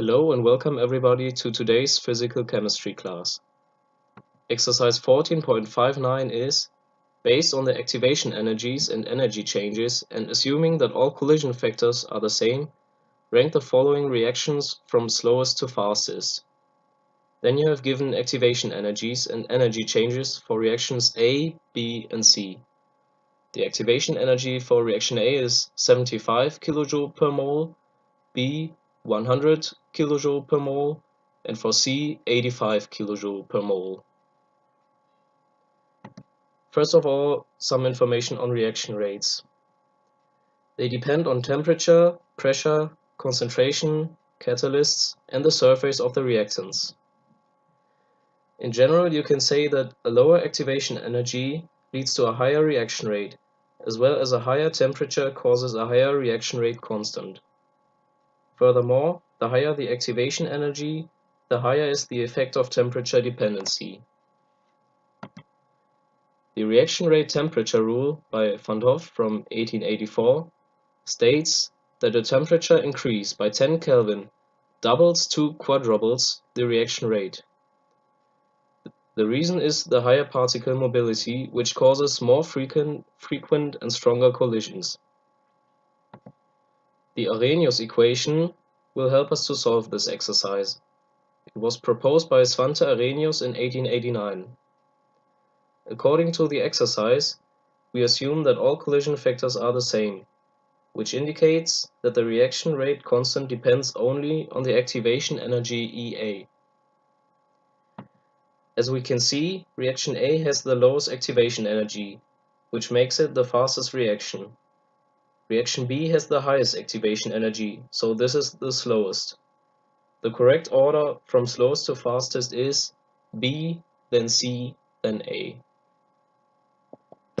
Hello and welcome everybody to today's physical chemistry class. Exercise 14.59 is based on the activation energies and energy changes and assuming that all collision factors are the same, rank the following reactions from slowest to fastest. Then you have given activation energies and energy changes for reactions A, B and C. The activation energy for reaction A is 75 kJ per mole, B 100 kJ per mole and for C 85 kJ per mole. First of all, some information on reaction rates. They depend on temperature, pressure, concentration, catalysts, and the surface of the reactants. In general, you can say that a lower activation energy leads to a higher reaction rate, as well as a higher temperature causes a higher reaction rate constant. Furthermore, the higher the activation energy, the higher is the effect of temperature dependency. The reaction rate temperature rule by Van 't Hoff from 1884 states that a temperature increase by 10 Kelvin doubles to quadruples the reaction rate. The reason is the higher particle mobility, which causes more frequent, frequent and stronger collisions. The Arrhenius equation will help us to solve this exercise. It was proposed by Svante Arrhenius in 1889. According to the exercise, we assume that all collision factors are the same, which indicates that the reaction rate constant depends only on the activation energy EA. As we can see, reaction A has the lowest activation energy, which makes it the fastest reaction. Reaction B has the highest activation energy, so this is the slowest. The correct order from slowest to fastest is B, then C, then A.